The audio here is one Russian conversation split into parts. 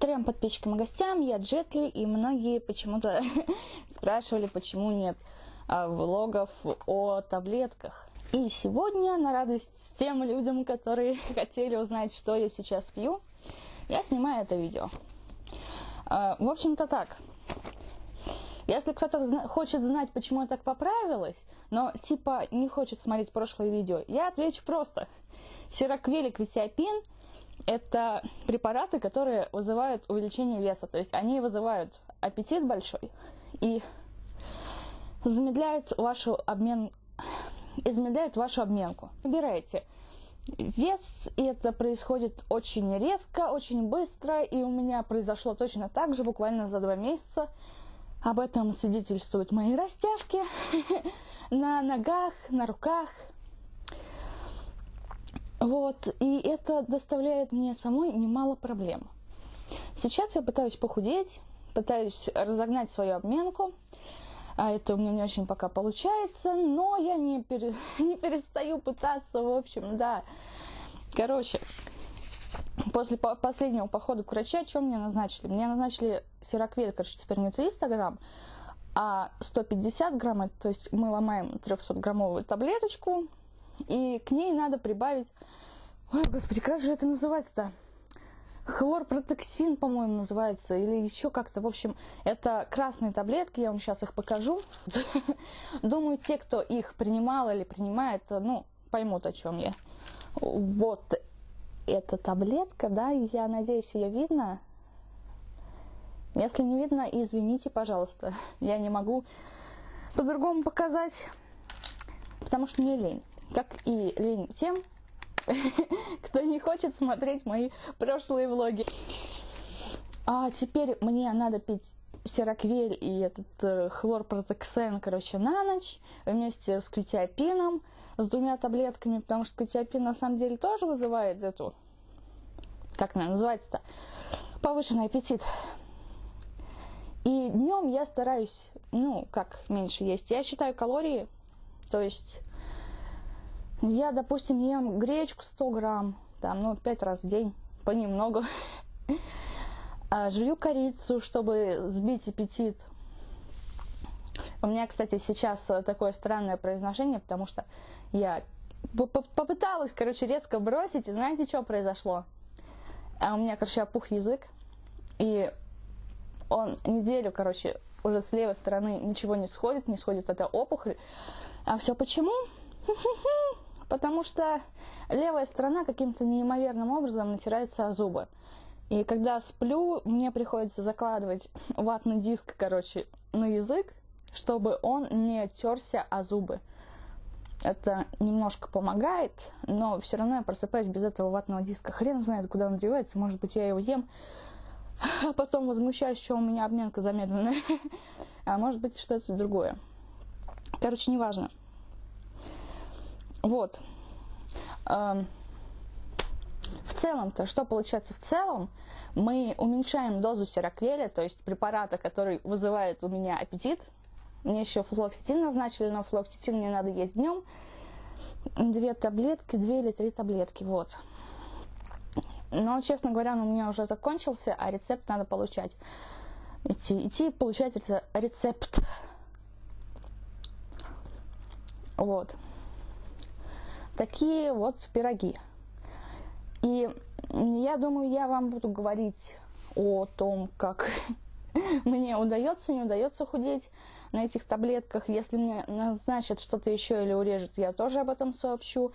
Трем подписчикам и гостям, я Джетли, и многие почему-то спрашивали, почему нет а, влогов о таблетках. И сегодня, на радость тем людям, которые хотели узнать, что я сейчас пью, я снимаю это видео. А, в общем-то так. Если кто-то хочет знать, почему я так поправилась, но типа не хочет смотреть прошлое видео, я отвечу просто. Сироквель и квитиапин это препараты, которые вызывают увеличение веса. То есть они вызывают аппетит большой и замедляют вашу обмен, замедляют вашу обменку. Выбирайте вес, и это происходит очень резко, очень быстро, и у меня произошло точно так же, буквально за два месяца. Об этом свидетельствуют мои растяжки на ногах, на руках – вот, и это доставляет мне самой немало проблем. Сейчас я пытаюсь похудеть, пытаюсь разогнать свою обменку, а это у меня не очень пока получается, но я не, пере, не перестаю пытаться, в общем, да. Короче, после последнего похода к врачу, что мне назначили? Мне назначили сироквель, короче, теперь не 300 грамм, а 150 грамм, то есть мы ломаем 300-граммовую таблеточку, и к ней надо прибавить... Ой, господи, как же это называется-то? Хлорпротексин, по-моему, называется, или еще как-то. В общем, это красные таблетки, я вам сейчас их покажу. Думаю, те, кто их принимал или принимает, ну, поймут, о чем я. Вот эта таблетка, да, я надеюсь, ее видно. Если не видно, извините, пожалуйста. Я не могу по-другому показать, потому что мне лень как и лень тем, кто не хочет смотреть мои прошлые влоги. А теперь мне надо пить сироквель и этот э, хлорпротексен, короче, на ночь вместе с квитиапином, с двумя таблетками, потому что квитиапин на самом деле тоже вызывает эту, как она называется-то, повышенный аппетит. И днем я стараюсь, ну, как меньше есть. Я считаю калории, то есть я, допустим, ем гречку 100 грамм, там, ну, 5 раз в день, понемногу. А, жую корицу, чтобы сбить аппетит. У меня, кстати, сейчас такое странное произношение, потому что я попыталась, короче, резко бросить, и знаете, что произошло? А у меня, короче, опух язык, и он неделю, короче, уже с левой стороны ничего не сходит, не сходит эта опухоль. А все почему? потому что левая сторона каким-то неимоверным образом натирается о зубы. И когда сплю, мне приходится закладывать ватный диск, короче, на язык, чтобы он не терся о зубы. Это немножко помогает, но все равно я просыпаюсь без этого ватного диска. Хрен знает, куда он девается. Может быть, я его ем, а потом возмущаюсь, что у меня обменка замедленная. А может быть, что-то другое. Короче, неважно. Вот. Эм, в целом-то, что получается в целом? Мы уменьшаем дозу сероквеля, то есть препарата, который вызывает у меня аппетит. Мне еще флоксетин назначили, но флоксетин мне надо есть днем. Две таблетки, две или три таблетки, вот. Но, честно говоря, он у меня уже закончился, а рецепт надо получать. Идти, идти получать рецепт. Вот такие вот пироги. И я думаю, я вам буду говорить о том, как мне удается, не удается худеть на этих таблетках. Если мне назначат что-то еще или урежут, я тоже об этом сообщу.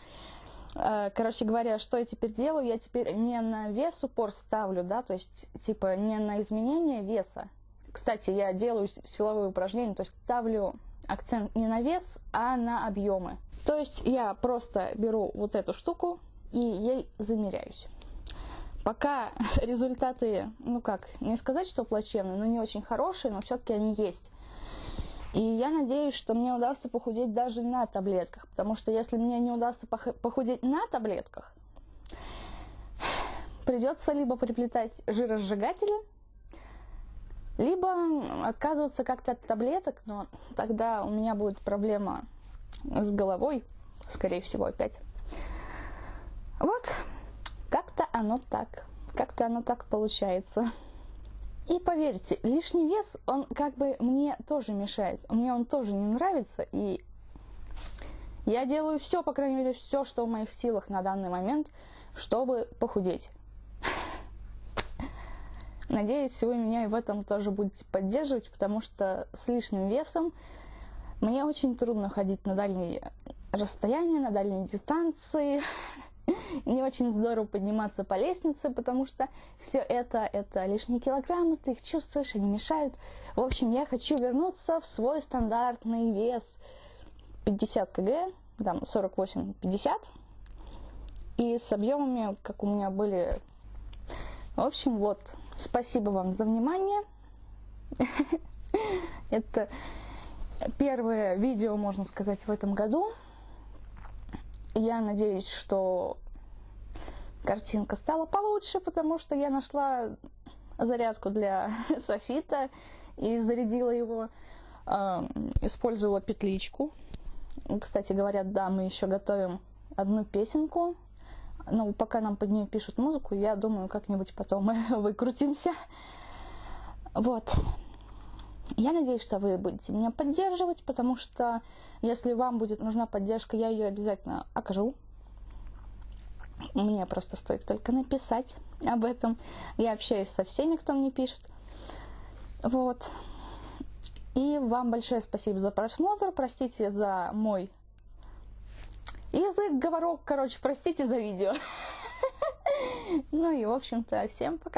Э, короче говоря, что я теперь делаю? Я теперь не на вес упор ставлю, да, то есть, типа, не на изменение веса. Кстати, я делаю силовые упражнения, то есть ставлю акцент не на вес, а на объемы. То есть я просто беру вот эту штуку и ей замеряюсь. Пока результаты, ну как, не сказать, что плачевные, но не очень хорошие, но все-таки они есть. И я надеюсь, что мне удастся похудеть даже на таблетках, потому что если мне не удастся похудеть на таблетках, придется либо приплетать жиросжигатели, либо отказываться как-то от таблеток, но тогда у меня будет проблема с головой, скорее всего, опять. Вот, как-то оно так, как-то оно так получается. И поверьте, лишний вес, он как бы мне тоже мешает. Мне он тоже не нравится, и я делаю все, по крайней мере, все, что в моих силах на данный момент, чтобы похудеть. Надеюсь, вы меня и в этом тоже будете поддерживать, потому что с лишним весом мне очень трудно ходить на дальние расстояния, на дальние дистанции. Не очень здорово подниматься по лестнице, потому что все это, это лишние килограммы, ты их чувствуешь, они мешают. В общем, я хочу вернуться в свой стандартный вес 50 кг, там 48-50, и с объемами, как у меня были. В общем, вот, спасибо вам за внимание. Это первое видео, можно сказать, в этом году. Я надеюсь, что картинка стала получше, потому что я нашла зарядку для софита и зарядила его. Использовала петличку. Кстати говоря, да, мы еще готовим одну песенку. Но пока нам под нее пишут музыку, я думаю, как-нибудь потом мы выкрутимся. Вот. Я надеюсь, что вы будете меня поддерживать, потому что если вам будет нужна поддержка, я ее обязательно окажу. Мне просто стоит только написать об этом. Я общаюсь со всеми, кто мне пишет. Вот. И вам большое спасибо за просмотр. Простите за мой язык, говорок. Короче, простите за видео. Ну и, в общем-то, всем пока.